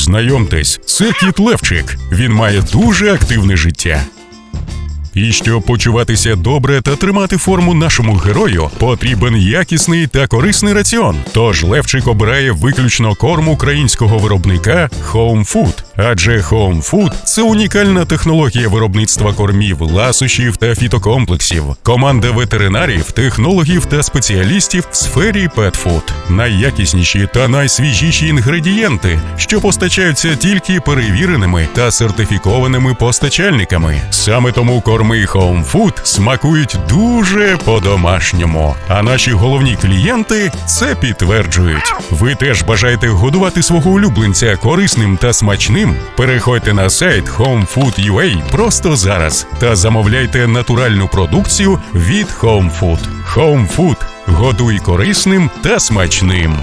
Знайомтесь, це кіт Левчик. Він має дуже активне життя. І щоб почуватися добре та тримати форму нашому герою, потрібен якісний та корисний раціон. Тож Левчик обирає виключно корм українського виробника Home Food. Адже Home Food – це унікальна технологія виробництва кормів, ласощів та фітокомплексів. Команда ветеринарів, технологів та спеціалістів в сфері Food. Найякісніші та найсвіжіші інгредієнти, що постачаються тільки перевіреними та сертифікованими постачальниками. Саме тому корми Home Food смакують дуже по-домашньому. А наші головні клієнти це підтверджують. Ви теж бажаєте годувати свого улюбленця корисним та смачним? Переходьте на сайт homefood.ua просто зараз та замовляйте натуральну продукцію від HomeFood. HomeFood Home Годуй корисним та смачним.